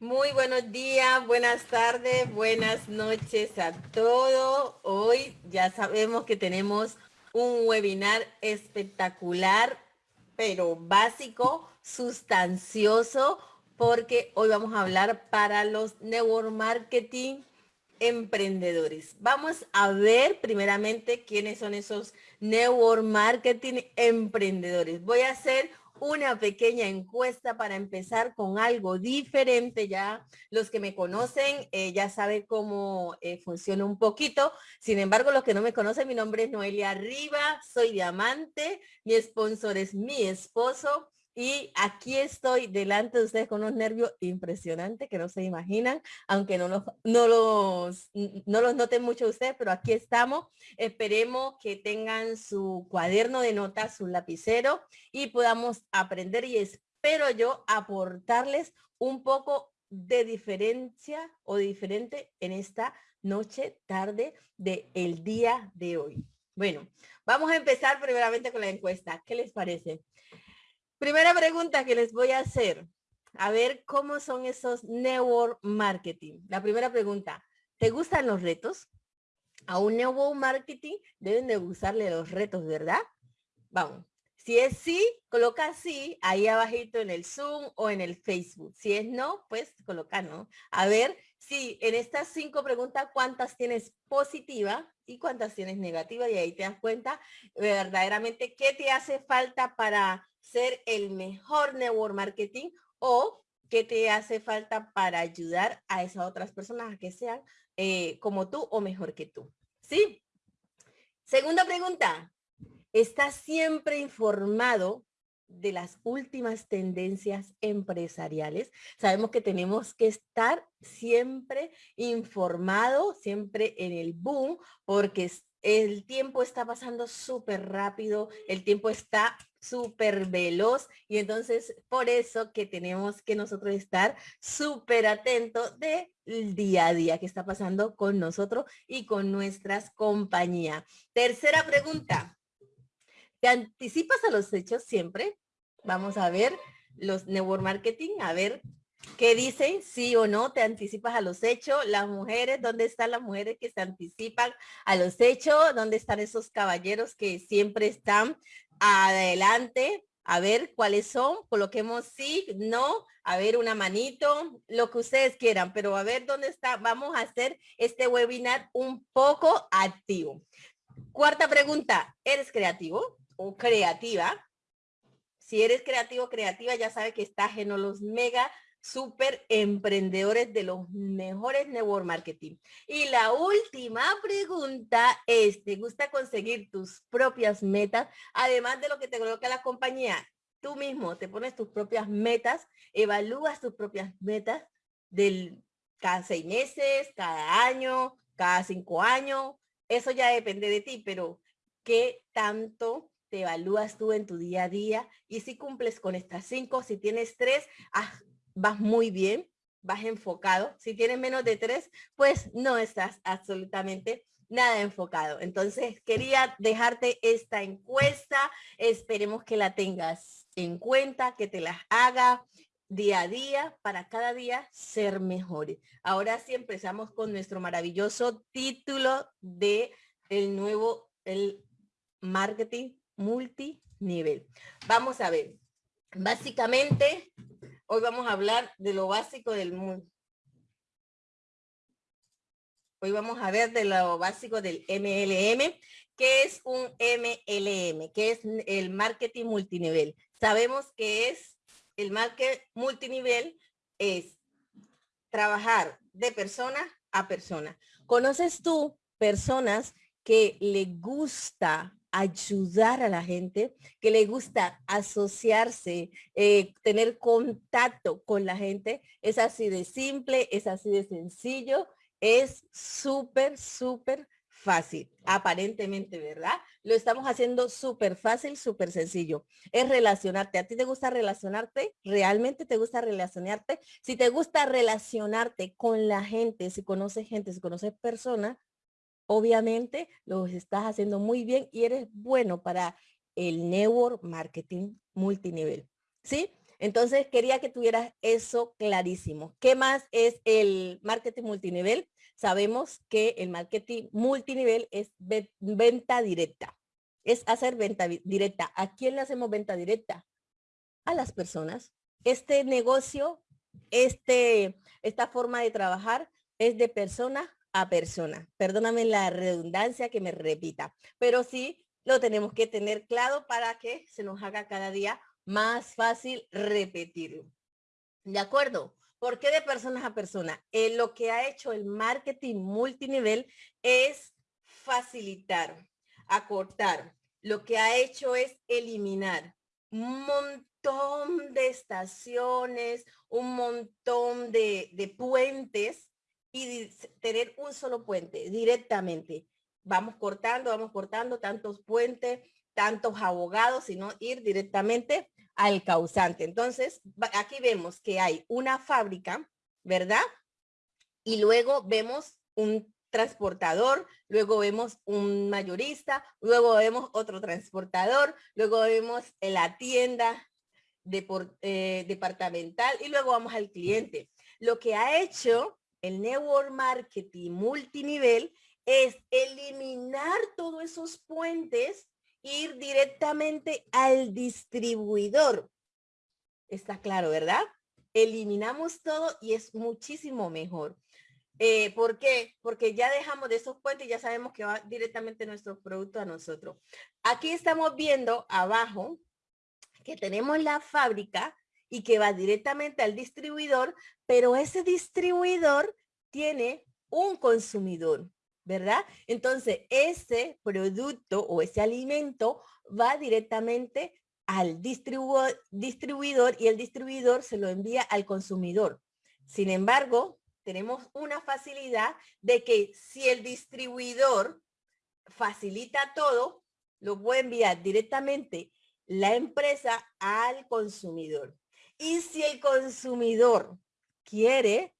Muy buenos días, buenas tardes, buenas noches a todos. Hoy ya sabemos que tenemos un webinar espectacular, pero básico, sustancioso, porque hoy vamos a hablar para los network marketing emprendedores. Vamos a ver primeramente quiénes son esos network marketing emprendedores. Voy a hacer una pequeña encuesta para empezar con algo diferente. Ya los que me conocen eh, ya saben cómo eh, funciona un poquito. Sin embargo, los que no me conocen, mi nombre es Noelia Riva, soy diamante, mi sponsor es mi esposo y aquí estoy delante de ustedes con unos nervios impresionantes que no se imaginan, aunque no los, no los, no los noten mucho ustedes, pero aquí estamos. Esperemos que tengan su cuaderno de notas, su lapicero y podamos aprender y espero yo aportarles un poco de diferencia o diferente en esta noche, tarde del el día de hoy. Bueno, vamos a empezar primeramente con la encuesta. ¿Qué les parece? Primera pregunta que les voy a hacer. A ver cómo son esos network marketing. La primera pregunta, ¿te gustan los retos? A un network marketing deben de gustarle los retos, ¿verdad? Vamos. Si es sí, coloca sí ahí abajito en el Zoom o en el Facebook. Si es no, pues coloca no. A ver si en estas cinco preguntas, ¿cuántas tienes positiva y cuántas tienes negativa? Y ahí te das cuenta verdaderamente qué te hace falta para ser el mejor network marketing o qué te hace falta para ayudar a esas otras personas a que sean eh, como tú o mejor que tú. ¿Sí? Segunda pregunta. ¿Estás siempre informado de las últimas tendencias empresariales? Sabemos que tenemos que estar siempre informado, siempre en el boom, porque el tiempo está pasando súper rápido, el tiempo está súper veloz y entonces por eso que tenemos que nosotros estar súper atentos del día a día que está pasando con nosotros y con nuestras compañías. Tercera pregunta. ¿Te anticipas a los hechos siempre? Vamos a ver los network marketing, a ver ¿Qué dicen? Sí o no, te anticipas a los hechos. Las mujeres, ¿dónde están las mujeres que se anticipan a los hechos? ¿Dónde están esos caballeros que siempre están adelante? A ver cuáles son. Coloquemos sí, no. A ver una manito, lo que ustedes quieran. Pero a ver dónde está. Vamos a hacer este webinar un poco activo. Cuarta pregunta. ¿Eres creativo o creativa? Si eres creativo, creativa, ya sabe que estás en los mega super emprendedores de los mejores network marketing. Y la última pregunta es, ¿te gusta conseguir tus propias metas? Además de lo que te coloca la compañía, tú mismo te pones tus propias metas, evalúas tus propias metas del cada seis meses, cada año, cada cinco años. Eso ya depende de ti, pero ¿qué tanto te evalúas tú en tu día a día? Y si cumples con estas cinco, si tienes tres, haz vas muy bien, vas enfocado. Si tienes menos de tres, pues no estás absolutamente nada enfocado. Entonces quería dejarte esta encuesta. Esperemos que la tengas en cuenta, que te las haga día a día para cada día ser mejores. Ahora sí empezamos con nuestro maravilloso título de el nuevo el marketing multinivel. Vamos a ver. Básicamente Hoy vamos a hablar de lo básico del mundo. Hoy vamos a ver de lo básico del MLM. ¿Qué es un MLM? ¿Qué es el marketing multinivel? Sabemos que es el marketing multinivel es trabajar de persona a persona. ¿Conoces tú personas que le gusta ayudar a la gente, que le gusta asociarse, eh, tener contacto con la gente. Es así de simple, es así de sencillo, es súper, súper fácil, aparentemente, ¿verdad? Lo estamos haciendo súper fácil, súper sencillo. Es relacionarte. ¿A ti te gusta relacionarte? ¿Realmente te gusta relacionarte? Si te gusta relacionarte con la gente, si conoces gente, si conoces personas, obviamente lo estás haciendo muy bien y eres bueno para el network marketing multinivel. ¿Sí? Entonces quería que tuvieras eso clarísimo. ¿Qué más es el marketing multinivel? Sabemos que el marketing multinivel es venta directa. Es hacer venta directa. ¿A quién le hacemos venta directa? A las personas. Este negocio, este, esta forma de trabajar es de persona a persona. Perdóname la redundancia que me repita, pero sí lo tenemos que tener claro para que se nos haga cada día más fácil repetirlo. ¿De acuerdo? ¿Por qué de personas a persona? Eh, lo que ha hecho el marketing multinivel es facilitar, acortar. Lo que ha hecho es eliminar un montón de estaciones, un montón de, de puentes y tener un solo puente directamente. Vamos cortando, vamos cortando tantos puentes, tantos abogados, sino ir directamente al causante. Entonces, aquí vemos que hay una fábrica, ¿verdad? Y luego vemos un transportador, luego vemos un mayorista, luego vemos otro transportador, luego vemos la tienda de eh, departamental y luego vamos al cliente. Lo que ha hecho el network marketing multinivel es eliminar todos esos puentes ir directamente al distribuidor. Está claro, ¿verdad? Eliminamos todo y es muchísimo mejor. Eh, ¿Por qué? Porque ya dejamos de esos puentes y ya sabemos que va directamente nuestro producto a nosotros. Aquí estamos viendo abajo que tenemos la fábrica y que va directamente al distribuidor, pero ese distribuidor tiene un consumidor. ¿verdad? Entonces, ese producto o ese alimento va directamente al distribuidor y el distribuidor se lo envía al consumidor. Sin embargo, tenemos una facilidad de que si el distribuidor facilita todo, lo puede enviar directamente la empresa al consumidor. Y si el consumidor quiere,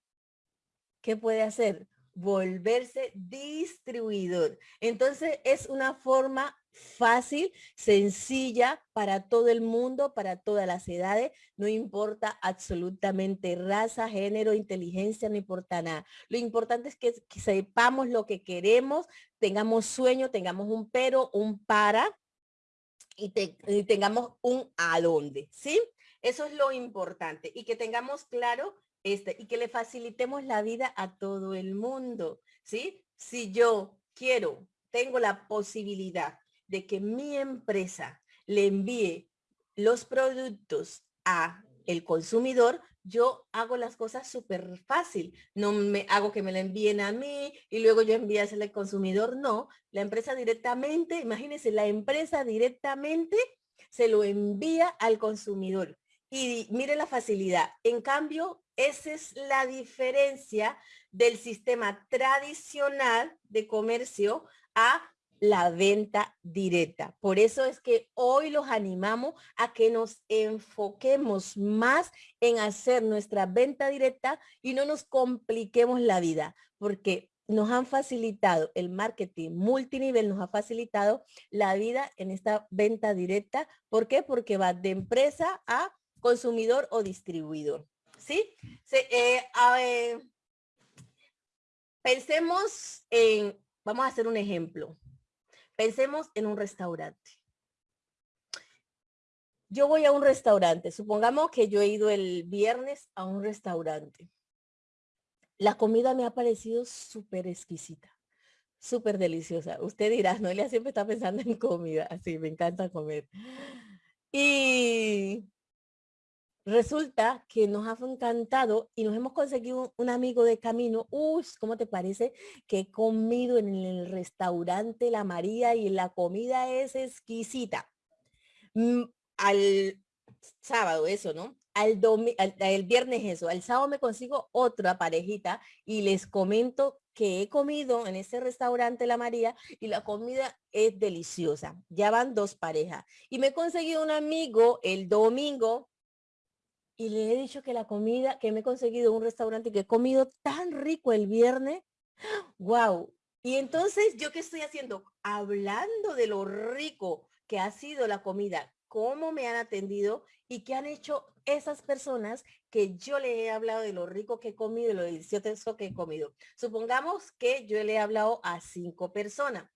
¿qué puede hacer? volverse distribuidor. Entonces es una forma fácil, sencilla para todo el mundo, para todas las edades, no importa absolutamente raza, género, inteligencia, no importa nada. Lo importante es que, sepamos lo que queremos, tengamos sueño, tengamos un pero, un para y, y tengamos un a dónde, ¿sí? Eso es lo importante y que tengamos claro este, y que le facilitemos la vida a todo el mundo, ¿sí? Si yo quiero, tengo la posibilidad de que mi empresa le envíe los productos a el consumidor, yo hago las cosas súper fácil. No me hago que me la envíen a mí y luego yo envíasela al consumidor. No, la empresa directamente, imagínense, la empresa directamente se lo envía al consumidor. Y mire la facilidad. En cambio, esa es la diferencia del sistema tradicional de comercio a la venta directa. Por eso es que hoy los animamos a que nos enfoquemos más en hacer nuestra venta directa y no nos compliquemos la vida, porque nos han facilitado el marketing multinivel, nos ha facilitado la vida en esta venta directa. ¿Por qué? Porque va de empresa a consumidor o distribuidor. ¿sí? Eh, pensemos en, vamos a hacer un ejemplo. Pensemos en un restaurante. Yo voy a un restaurante. Supongamos que yo he ido el viernes a un restaurante. La comida me ha parecido súper exquisita, súper deliciosa. Usted dirá, Noelia siempre está pensando en comida. Así, me encanta comer. Y resulta que nos ha encantado y nos hemos conseguido un, amigo de camino. Uy, ¿cómo te parece que he comido en el restaurante La María y la comida es exquisita? Mm, al sábado eso, ¿no? Al, el viernes eso, al sábado me consigo otra parejita y les comento que he comido en ese restaurante La María y la comida es deliciosa. Ya van dos parejas. Y me he conseguido un amigo el domingo y le he dicho que la comida, que me he conseguido un restaurante que he comido tan rico el viernes. ¡Wow! Y entonces, ¿yo qué estoy haciendo? Hablando de lo rico que ha sido la comida, cómo me han atendido y qué han hecho esas personas que yo le he hablado de lo rico que he comido, de lo delicioso que he comido. Supongamos que yo le he hablado a cinco personas,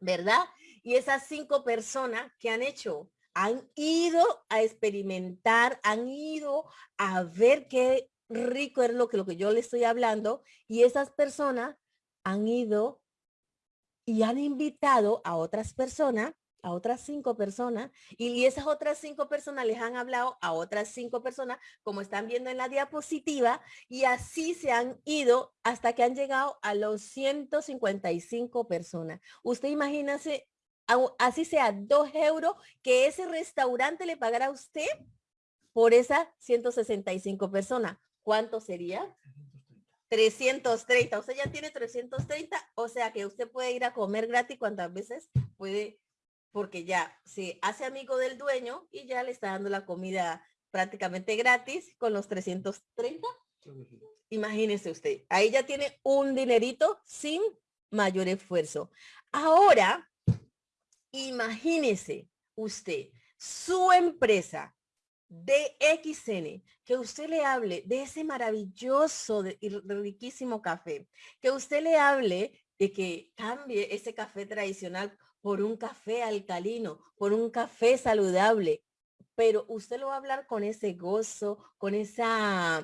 ¿verdad? Y esas cinco personas que han hecho, han ido a experimentar, han ido a ver qué rico es lo que, lo que yo le estoy hablando y esas personas han ido y han invitado a otras personas a otras cinco personas y esas otras cinco personas les han hablado a otras cinco personas, como están viendo en la diapositiva, y así se han ido hasta que han llegado a los 155 personas. Usted imagínese, así sea dos euros, que ese restaurante le pagará a usted por esas 165 personas. ¿Cuánto sería? 330. Usted ya tiene 330, o sea que usted puede ir a comer gratis cuantas veces puede porque ya se hace amigo del dueño y ya le está dando la comida prácticamente gratis con los 330. Imagínese usted, ahí ya tiene un dinerito sin mayor esfuerzo. Ahora, imagínese usted, su empresa de XN, que usted le hable de ese maravilloso y riquísimo café, que usted le hable de que cambie ese café tradicional por un café alcalino, por un café saludable, pero usted lo va a hablar con ese gozo, con esa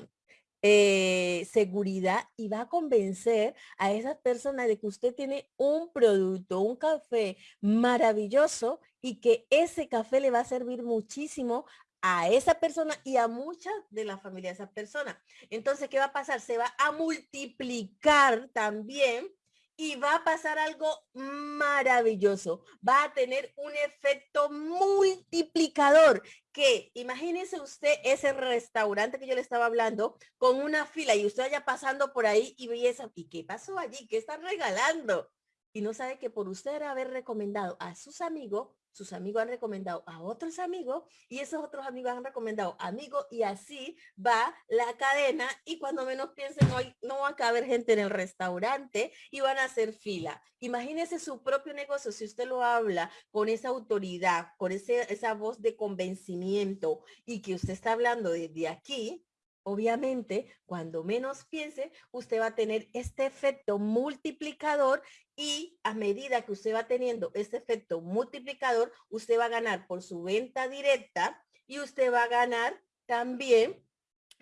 eh, seguridad y va a convencer a esas personas de que usted tiene un producto, un café maravilloso y que ese café le va a servir muchísimo a esa persona y a muchas de la familia de esa persona. Entonces, ¿qué va a pasar? Se va a multiplicar también y va a pasar algo maravilloso. Va a tener un efecto multiplicador que imagínese usted ese restaurante que yo le estaba hablando con una fila y usted vaya pasando por ahí y ve esa, ¿y qué pasó allí? ¿Qué están regalando? Y no sabe que por usted haber recomendado a sus amigos, sus amigos han recomendado a otros amigos y esos otros amigos han recomendado amigos y así va la cadena y cuando menos piensen no, no va a caber gente en el restaurante y van a hacer fila. Imagínese su propio negocio si usted lo habla con esa autoridad, con esa voz de convencimiento y que usted está hablando desde aquí, Obviamente, cuando menos piense, usted va a tener este efecto multiplicador y a medida que usted va teniendo este efecto multiplicador, usted va a ganar por su venta directa y usted va a ganar también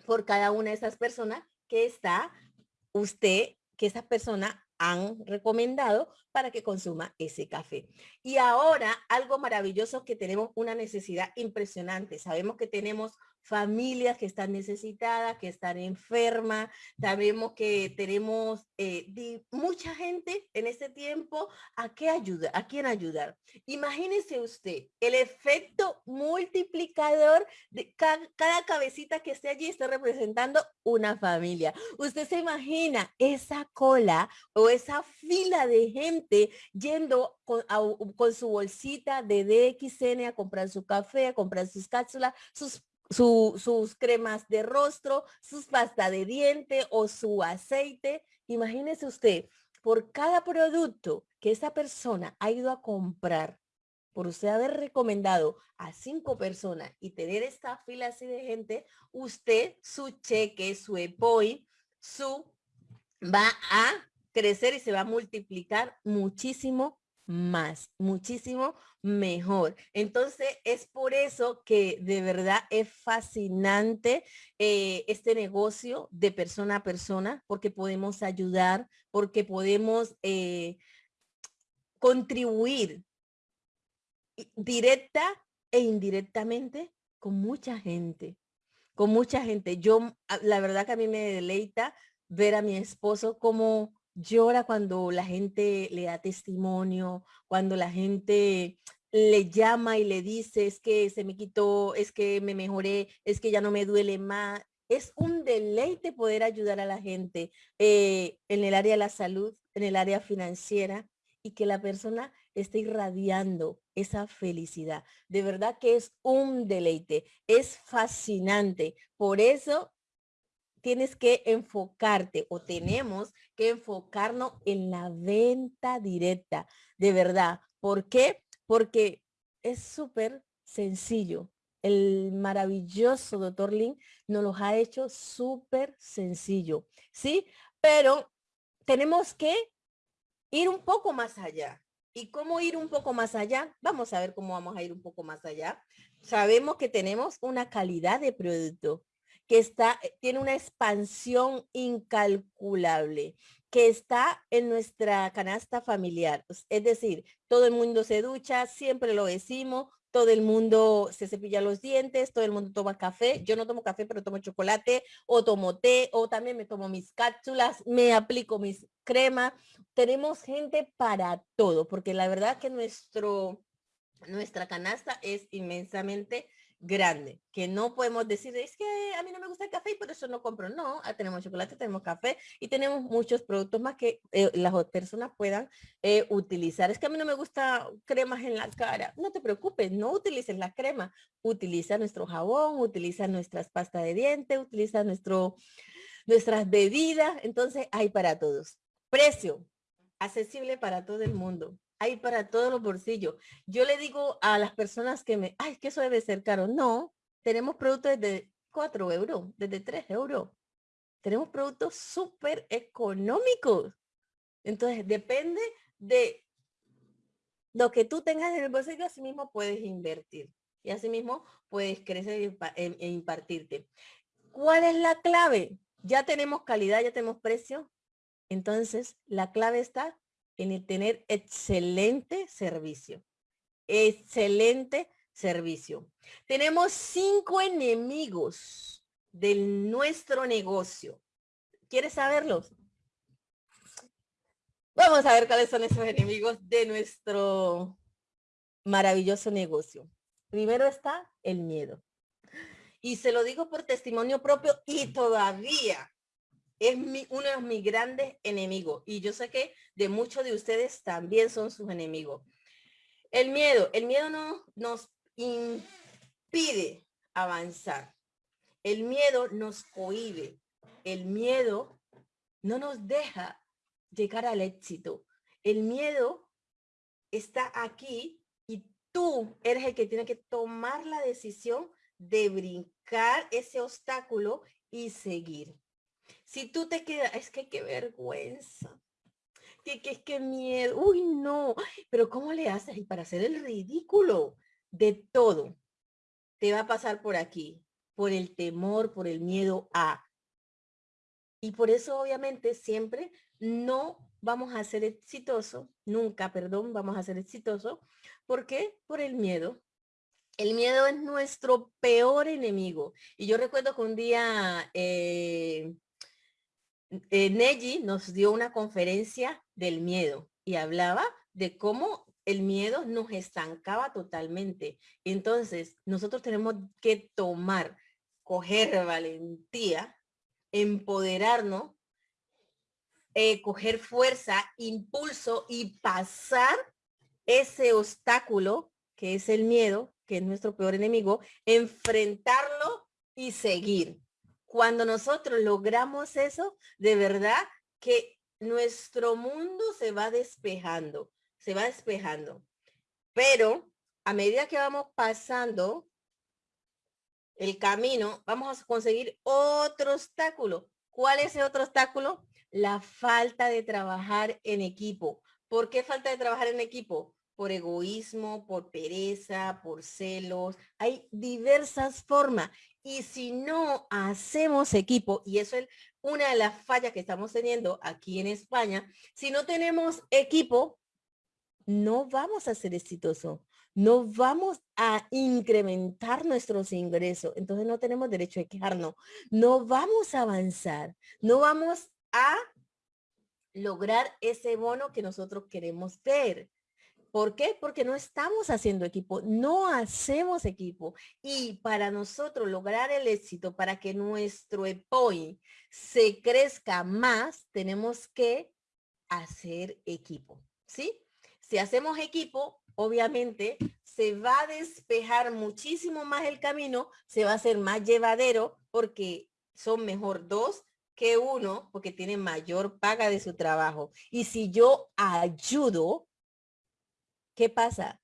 por cada una de esas personas que está usted, que esa persona han recomendado para que consuma ese café. Y ahora algo maravilloso que tenemos una necesidad impresionante. Sabemos que tenemos familias que están necesitadas, que están enfermas. Sabemos que tenemos eh, mucha gente en este tiempo a qué ayuda, a quién ayudar. Imagínese usted el efecto multiplicador de cada, cada cabecita que esté allí está representando una familia. Usted se imagina esa cola o esa fila de gente yendo con, con su bolsita de DXN a comprar su café, a comprar sus cápsulas, sus sus cremas de rostro, sus pasta de diente o su aceite. Imagínese usted, por cada producto que esa persona ha ido a comprar, por usted haber recomendado a cinco personas y tener esta fila así de gente, usted, su cheque, su EPOI, su va a crecer y se va a multiplicar muchísimo más, muchísimo mejor. Entonces, es por eso que de verdad es fascinante eh, este negocio de persona a persona, porque podemos ayudar, porque podemos eh, contribuir directa e indirectamente con mucha gente, con mucha gente. Yo, la verdad que a mí me deleita ver a mi esposo como llora cuando la gente le da testimonio, cuando la gente le llama y le dice, es que se me quitó, es que me mejoré, es que ya no me duele más. Es un deleite poder ayudar a la gente eh, en el área de la salud, en el área financiera y que la persona esté irradiando esa felicidad. De verdad que es un deleite, es fascinante. Por eso tienes que enfocarte o tenemos que enfocarnos en la venta directa, de verdad. ¿Por qué? Porque es súper sencillo. el maravilloso doctor Lin nos los ha hecho súper sencillo, ¿sí? Pero tenemos que ir un poco más allá. ¿Y cómo ir un poco más allá? Vamos a ver cómo vamos a ir un poco más allá. Sabemos que tenemos una calidad de producto que está, eh, tiene una expansión incalculable, que está en nuestra canasta familiar. Es decir, todo el mundo se ducha, siempre lo decimos, todo el mundo se cepilla los dientes, todo el mundo toma café. Yo no tomo café, pero tomo chocolate o tomo té o también me tomo mis cápsulas, me aplico mis cremas. Tenemos gente para todo, porque la verdad que nuestro, nuestra canasta es inmensamente grande, que no podemos decir, es que a mí no me gusta el café y por eso no compro. No, ah, tenemos chocolate, tenemos café y tenemos muchos productos más que eh, las personas puedan eh, utilizar. Es que a mí no me gusta cremas en la cara. No te preocupes, no utilices la crema. Utiliza nuestro jabón, utiliza nuestras pastas de diente, utiliza nuestro, nuestras bebidas. Entonces hay para todos. Precio, accesible para todo el mundo hay para todos los bolsillos. Yo le digo a las personas que me, ay, que eso debe ser caro. No, tenemos productos de 4 euros, desde 3 euros. Tenemos productos súper económicos. Entonces, depende de lo que tú tengas en el bolsillo, así mismo puedes invertir. Y así mismo puedes crecer e, e impartirte. ¿Cuál es la clave? Ya tenemos calidad, ya tenemos precio. Entonces, la clave está en tener excelente servicio. Excelente servicio. Tenemos cinco enemigos de nuestro negocio. ¿Quieres saberlos? Vamos a ver cuáles son esos enemigos de nuestro maravilloso negocio. Primero está el miedo. Y se lo digo por testimonio propio y todavía es uno de mis grandes enemigos. Y yo sé que de muchos de ustedes también son sus enemigos. El miedo, el miedo no, nos impide avanzar. El miedo nos cohibe. El miedo no nos deja llegar al éxito. El miedo está aquí y tú eres el que tiene que tomar la decisión de brincar ese obstáculo y seguir. Si tú te quedas, es que qué vergüenza. Que, que, que miedo. Uy, no. Pero ¿cómo le haces? Y para hacer el ridículo de todo, te va a pasar por aquí, por el temor, por el miedo a. Y por eso obviamente siempre no vamos a ser exitoso, nunca, perdón, vamos a ser exitoso. ¿Por qué? Por el miedo. El miedo es nuestro peor enemigo. Y yo recuerdo que un día eh, eh, nos dio una conferencia del miedo y hablaba de cómo el miedo nos estancaba totalmente. Entonces, nosotros tenemos que tomar, coger valentía, empoderarnos, eh, coger fuerza, impulso y pasar ese obstáculo que es el miedo, que es nuestro peor enemigo, enfrentarlo y seguir. Cuando nosotros logramos eso, de verdad que nuestro mundo se va despejando, se va despejando. Pero a medida que vamos pasando el camino, vamos a conseguir otro obstáculo. ¿Cuál es ese otro obstáculo? La falta de trabajar en equipo. ¿Por qué falta de trabajar en equipo? Por egoísmo, por pereza, por celos. Hay diversas formas. Y si no hacemos equipo, y eso es una de las fallas que estamos teniendo aquí en España, si no tenemos equipo, no vamos a ser exitosos, no vamos a incrementar nuestros ingresos. Entonces no tenemos derecho a quejarnos, no vamos a avanzar, no vamos a lograr ese bono que nosotros queremos ver. ¿Por qué? Porque no estamos haciendo equipo, no hacemos equipo. Y para nosotros lograr el éxito, para que nuestro EPOI se crezca más, tenemos que hacer equipo, ¿sí? Si hacemos equipo, obviamente se va a despejar muchísimo más el camino, se va a hacer más llevadero porque son mejor dos que uno porque tiene mayor paga de su trabajo. Y si yo ayudo, ¿qué pasa?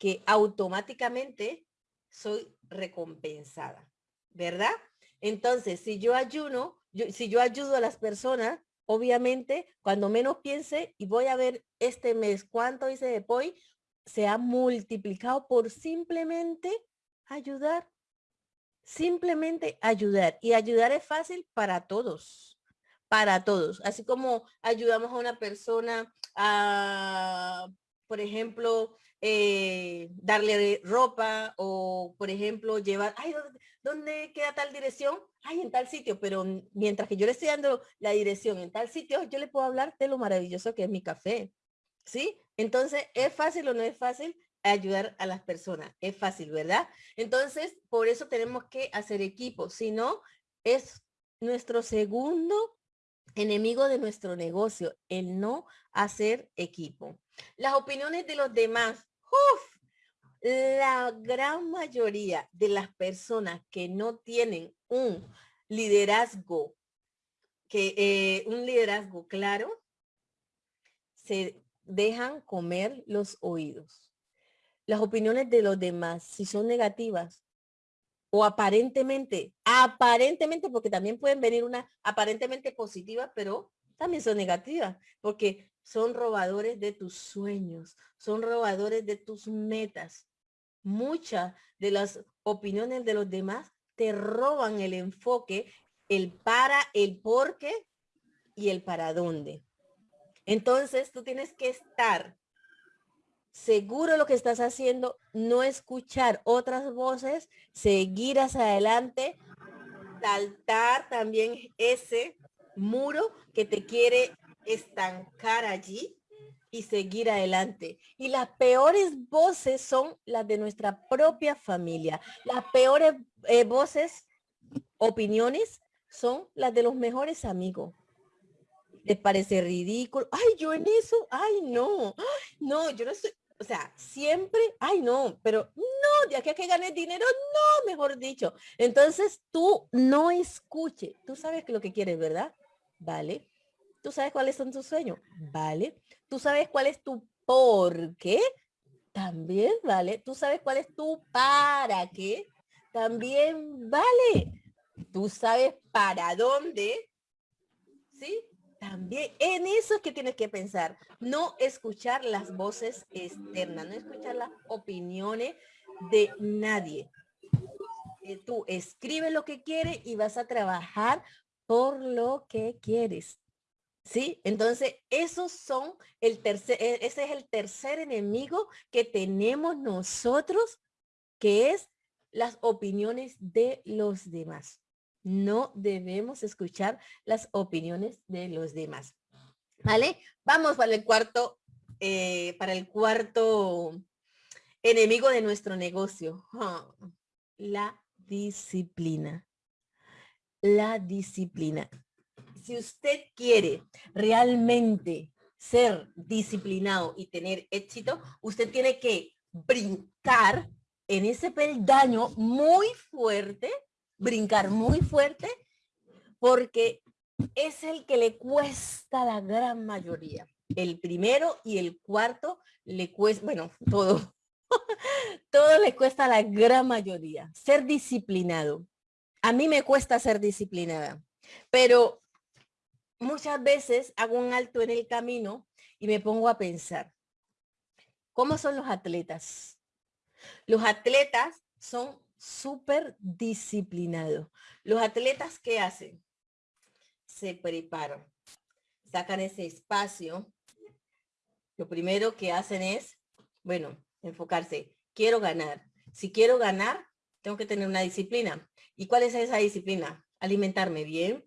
Que automáticamente soy recompensada, ¿verdad? Entonces, si yo ayuno, si yo ayudo a las personas, obviamente, cuando menos piense y voy a ver este mes cuánto hice de POI, se ha multiplicado por simplemente ayudar. Simplemente ayudar. Y ayudar es fácil para todos. Para todos. Así como ayudamos a una persona a, por ejemplo, eh, darle ropa o, por ejemplo, llevar, ay, ¿dónde, queda tal dirección? Ay, en tal sitio, pero mientras que yo le estoy dando la dirección en tal sitio, yo le puedo hablar de lo maravilloso que es mi café. ¿Sí? Entonces, ¿es fácil o no es fácil? ayudar a las personas. Es fácil, ¿verdad? Entonces, por eso tenemos que hacer equipo. Si no, es nuestro segundo enemigo de nuestro negocio, el no hacer equipo. Las opiniones de los demás. La gran mayoría de las personas que no tienen un liderazgo, que eh, un liderazgo claro, se dejan comer los oídos. Las opiniones de los demás, si son negativas o aparentemente, aparentemente, porque también pueden venir una aparentemente positiva, pero también son negativas, porque son robadores de tus sueños, son robadores de tus metas. Muchas de las opiniones de los demás te roban el enfoque, el para, el por qué y el para dónde. Entonces tú tienes que estar seguro lo que estás haciendo, no escuchar otras voces, seguir hacia adelante, saltar también ese muro que te quiere estancar allí y seguir adelante. Y las peores voces son las de nuestra propia familia. Las peores eh, voces, opiniones, son las de los mejores amigos. ¿Te parece ridículo? Ay, yo en eso, ay, no, no, yo no estoy, o sea, siempre, ay, no, pero no, de aquí a que ganes dinero, no, mejor dicho. Entonces tú no escuche, tú sabes lo que quieres, ¿verdad? Vale. Tú sabes cuáles son tus sueños, ¿vale? Tú sabes cuál es tu por qué, también, ¿vale? Tú sabes cuál es tu para qué, también, ¿vale? Tú sabes para dónde, ¿sí? También en eso es que tienes que pensar, no escuchar las voces externas, no escuchar las opiniones de nadie. Eh, tú escribe lo que quieres y vas a trabajar por lo que quieres. ¿Sí? Entonces, esos son el tercer, e, ese es el tercer enemigo que tenemos nosotros, que es las opiniones de los demás no debemos escuchar las opiniones de los demás. ¿Vale? Vamos para el cuarto, eh, para el cuarto enemigo de nuestro negocio. Ah, la disciplina. La disciplina. Si usted quiere realmente ser disciplinado y tener éxito, usted tiene que brincar en ese peldaño muy fuerte brincar muy fuerte porque es el que le cuesta la gran mayoría. El primero y el cuarto le cuesta, bueno, todo, todo le cuesta la gran mayoría. Ser disciplinado. A mí me cuesta ser disciplinada, pero muchas veces hago un alto en el camino y me pongo a pensar, ¿cómo son los atletas? Los atletas son súper disciplinado. Los atletas, ¿qué hacen? Se preparan, sacan ese espacio. Lo primero que hacen es, bueno, enfocarse. Quiero ganar. Si quiero ganar, tengo que tener una disciplina. ¿Y cuál es esa disciplina? Alimentarme bien,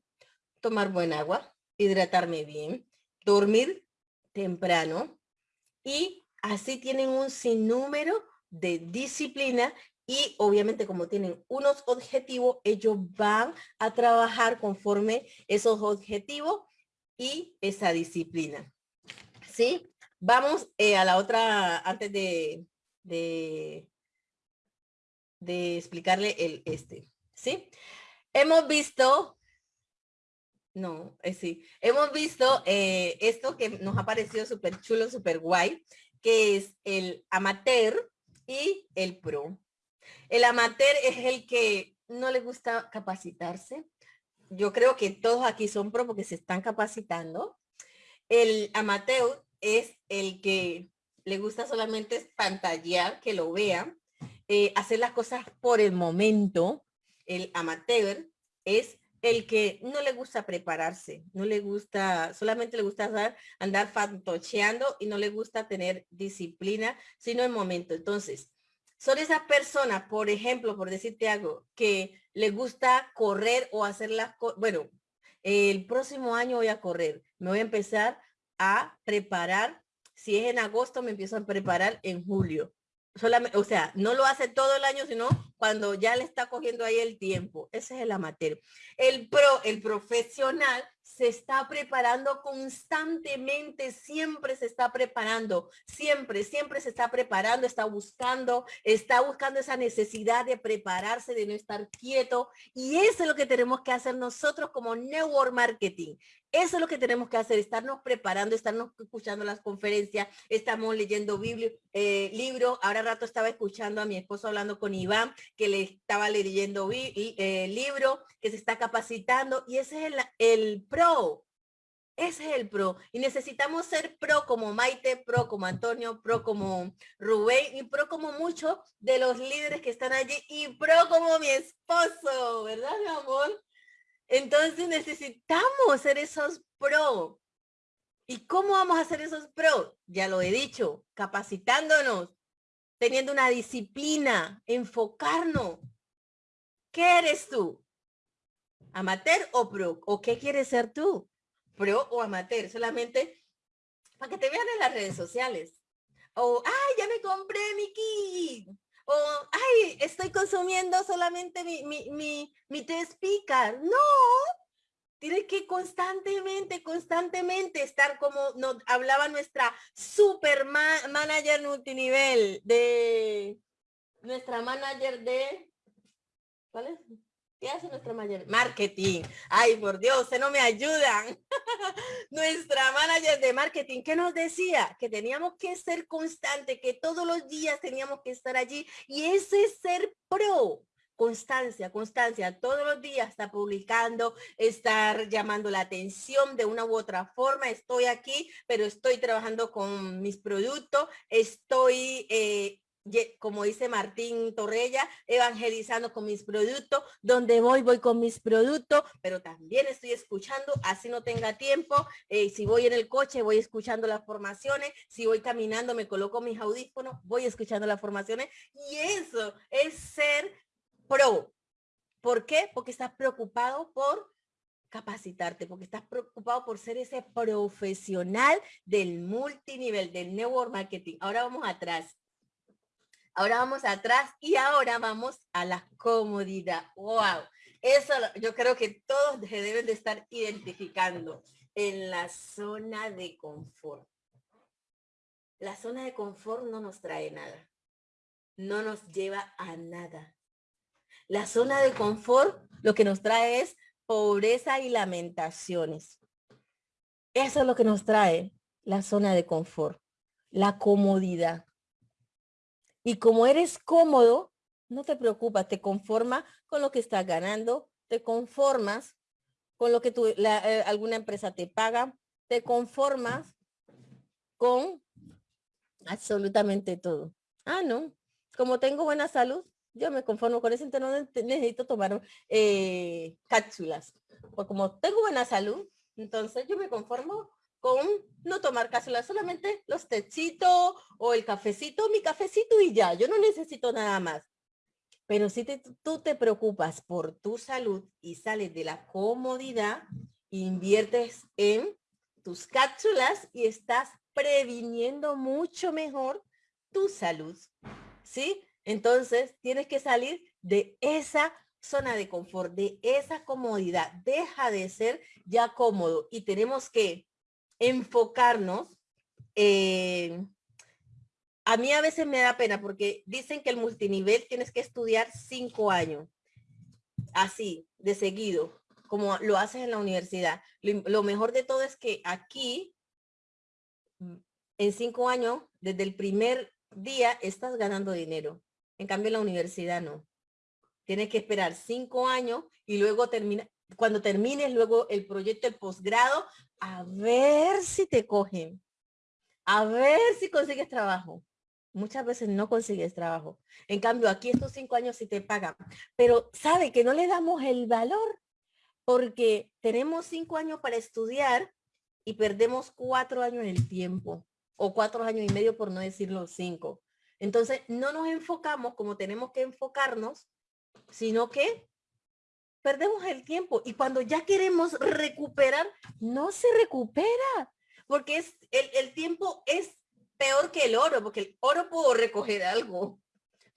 tomar buen agua, hidratarme bien, dormir temprano y así tienen un sinnúmero de disciplina y obviamente como tienen unos objetivos, ellos van a trabajar conforme esos objetivos y esa disciplina. ¿Sí? Vamos eh, a la otra, antes de, de, explicarle el este. ¿Sí? Hemos visto, no, eh, sí, hemos visto eh, esto que nos ha parecido súper chulo, súper guay, que es el amateur y el pro. El amateur es el que no le gusta capacitarse. Yo creo que todos aquí son pro porque se están capacitando. El amateur es el que le gusta solamente pantallar, que lo vean, eh, hacer las cosas por el momento. El amateur es el que no le gusta prepararse, no le gusta, solamente le gusta andar, andar fantocheando y no le gusta tener disciplina, sino el momento. Entonces, son esas personas, por ejemplo, por decirte algo, que le gusta correr o hacer las cosas, bueno, el próximo año voy a correr, me voy a empezar a preparar, si es en agosto me empiezo a preparar en julio, solamente, o sea, no lo hace todo el año, sino cuando ya le está cogiendo ahí el tiempo. Ese es el amateur. El pro, el profesional, se está preparando constantemente, siempre se está preparando, siempre, siempre se está preparando, está buscando, está buscando esa necesidad de prepararse, de no estar quieto. Y eso es lo que tenemos que hacer nosotros como Network Marketing. Eso es lo que tenemos que hacer, estarnos preparando, estarnos escuchando las conferencias, estamos leyendo eh, libro. Ahora rato estaba escuchando a mi esposo hablando con Iván, que le estaba leyendo eh, libro, que se está capacitando y ese es el, el pro. Ese es el pro. Y necesitamos ser pro como Maite, pro como Antonio, pro como Rubén y pro como muchos de los líderes que están allí y pro como mi esposo, ¿verdad, mi amor? Entonces necesitamos ser esos pro. ¿Y cómo vamos a ser esos pro? Ya lo he dicho, capacitándonos, teniendo una disciplina, enfocarnos. ¿Qué eres tú? ¿Amateur o pro? ¿O qué quieres ser tú? ¿Pro o amateur? Solamente para que te vean en las redes sociales. O, ay, ya me compré mi kit o, ay, estoy consumiendo solamente mi, mi, mi, mi test pica. No, tiene que constantemente, constantemente estar como nos hablaba nuestra super manager multinivel de nuestra manager de ¿cuál es? ¿Qué hace nuestra manager? Marketing. Ay, por Dios, se no me ayudan. nuestra manager de marketing, ¿qué nos decía? Que teníamos que ser constante, que todos los días teníamos que estar allí. Y ese es ser pro constancia, constancia, todos los días está publicando, estar llamando la atención de una u otra forma. Estoy aquí, pero estoy trabajando con mis productos, estoy eh, como dice Martín Torrella, evangelizando con mis productos, donde voy, voy con mis productos, pero también estoy escuchando, así no tenga tiempo, eh, si voy en el coche, voy escuchando las formaciones, si voy caminando, me coloco mis audífonos, voy escuchando las formaciones, y eso es ser pro. ¿Por qué? Porque estás preocupado por capacitarte, porque estás preocupado por ser ese profesional del multinivel, del network marketing. Ahora vamos atrás Ahora vamos atrás y ahora vamos a la comodidad. ¡Wow! Eso yo creo que todos se deben de estar identificando en la zona de confort. La zona de confort no nos trae nada. No nos lleva a nada. La zona de confort lo que nos trae es pobreza y lamentaciones. Eso es lo que nos trae la zona de confort, la comodidad. Y como eres cómodo, no te preocupas, te conformas con lo que estás ganando, te conformas con lo que tu, eh, alguna empresa te paga, te conformas con absolutamente todo. Ah, no, como tengo buena salud, yo me conformo con eso, entonces no necesito tomar eh, cápsulas. Pues como tengo buena salud, entonces yo me conformo con no tomar cápsulas, solamente los techitos o el cafecito, mi cafecito y ya, yo no necesito nada más. Pero si tú te preocupas por tu salud y sales de la comodidad, inviertes en tus cápsulas y estás previniendo mucho mejor tu salud. ¿Sí? Entonces tienes que salir de esa zona de confort, de esa comodidad. Deja de ser ya cómodo y tenemos que enfocarnos. A mí a veces me da pena porque dicen que el multinivel tienes que estudiar cinco años, así, de seguido, como lo haces en la universidad. Lo, mejor de todo es que aquí, en cinco años, desde el primer día, estás ganando dinero. En cambio, en la universidad no. Tienes que esperar cinco años y luego termina, cuando termines luego el proyecto de posgrado, a ver si te cogen. A ver si consigues trabajo. Muchas veces no consigues trabajo. En cambio, aquí estos cinco años sí te pagan. Pero sabe que no le damos el valor porque tenemos cinco años para estudiar y perdemos cuatro años en el tiempo o cuatro años y medio por no decir los cinco. Entonces no nos enfocamos como tenemos que enfocarnos, sino que perdemos el tiempo y cuando ya queremos recuperar, no se recupera porque es el, el tiempo es peor que el oro, porque el oro puedo recoger algo,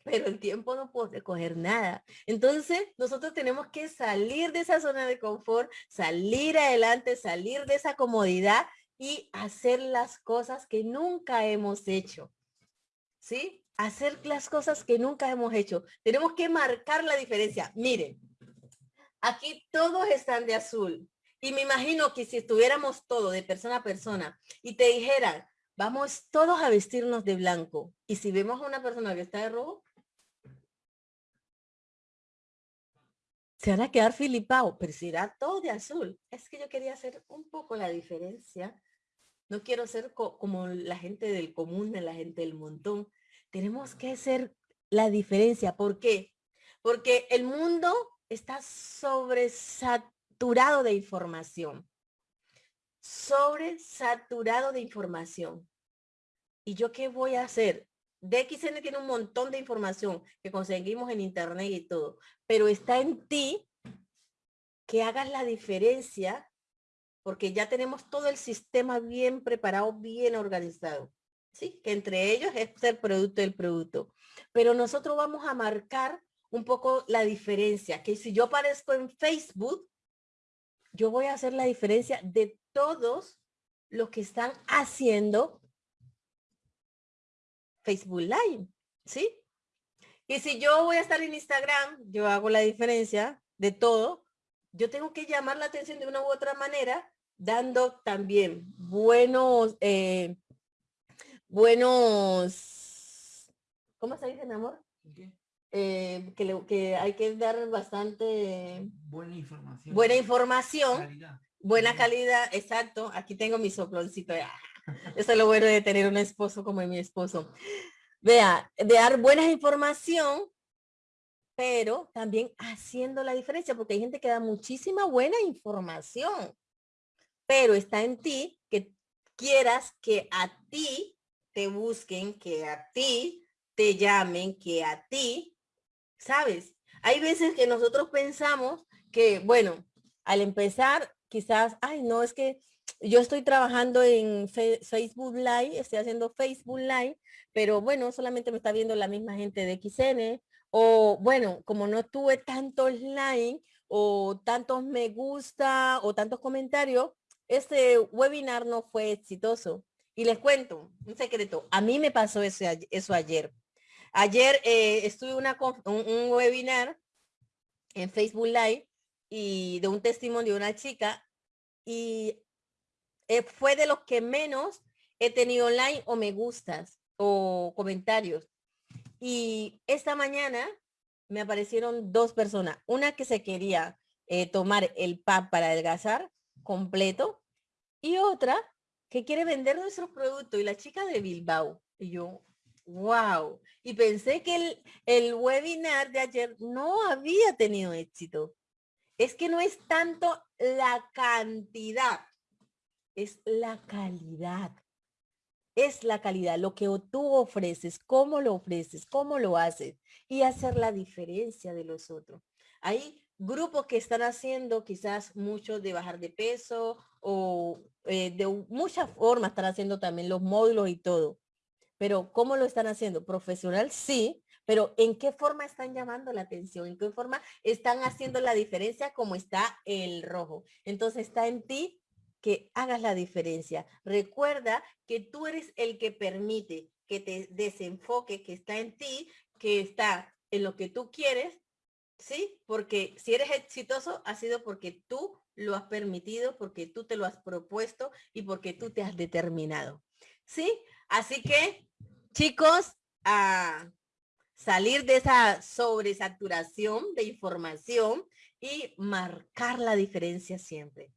pero el tiempo no puedo recoger nada. Entonces, nosotros tenemos que salir de esa zona de confort, salir adelante, salir de esa comodidad y hacer las cosas que nunca hemos hecho. ¿Sí? Hacer las cosas que nunca hemos hecho. Tenemos que marcar la diferencia. Miren, aquí todos están de azul. Y me imagino que si estuviéramos todos de persona a persona y te dijeran, vamos todos a vestirnos de blanco. Y si vemos a una persona que está de rojo, se van a quedar filipados, pero si era todo de azul. Es que yo quería hacer un poco la diferencia. No quiero ser como la gente del común, la gente del montón. Tenemos que hacer la diferencia. ¿Por qué? Porque el mundo está sobresaturado de información. Sobresaturado de información. ¿Y yo qué voy a hacer? DXN tiene un montón de información que conseguimos en internet y todo, pero está en ti que hagas la diferencia porque ya tenemos todo el sistema bien preparado, bien organizado. ¿sí? Que entre ellos es el producto del producto. Pero nosotros vamos a marcar un poco la diferencia, que si yo aparezco en Facebook, yo voy a hacer la diferencia de todos los que están haciendo Facebook Live, ¿sí? Y si yo voy a estar en Instagram, yo hago la diferencia de todo, yo tengo que llamar la atención de una u otra manera, dando también buenos, eh, buenos, ¿cómo se dice, mi amor? Eh, que, que hay que dar bastante buena información. Buena información. Buena calidad, exacto. Aquí tengo mi soploncito. Eso es lo bueno de tener un esposo como mi esposo. Vea, de dar buena información, pero también haciendo la diferencia, porque hay gente que da muchísima buena información, pero está en ti que quieras que a ti te busquen, que a ti te llamen, que a ti, ¿sabes? Hay veces que nosotros pensamos que, bueno, al empezar, quizás, ay, no, es que yo estoy trabajando en Facebook Live, estoy haciendo Facebook Live, pero bueno, solamente me está viendo la misma gente de XN, o bueno, como no tuve tantos likes o tantos me gusta o tantos comentarios, este webinar no fue exitoso. Y les cuento un secreto, a mí me pasó eso, eso ayer. Ayer eh, estuve una, un webinar en Facebook Live y de un testimonio de una chica y eh, fue de los que menos he tenido online o me gustas o comentarios. Y esta mañana me aparecieron dos personas. Una que se quería eh, tomar el PAP para adelgazar completo y otra que quiere vender nuestros productos y la chica de Bilbao. Y yo, wow. Y pensé que el, el webinar de ayer no había tenido éxito. Es que no es tanto la cantidad, es la calidad. Es la calidad, lo que tú ofreces, cómo lo ofreces, cómo lo haces y hacer la diferencia de los otros. Hay grupos que están haciendo quizás mucho de bajar de peso o eh, de muchas formas están haciendo también los módulos y todo. Pero ¿cómo lo están haciendo? Profesional, sí, pero ¿en qué forma están llamando la atención? ¿En qué forma están haciendo la diferencia como está el rojo? Entonces está en ti que hagas la diferencia. Recuerda que tú eres el que permite que te desenfoque, que está en ti, que está en lo que tú quieres, ¿sí? Porque si eres exitoso ha sido porque tú lo has permitido, porque tú te lo has propuesto y porque tú te has determinado, ¿sí? Así que, chicos, ah, salir de esa sobresaturación de información y marcar la diferencia siempre.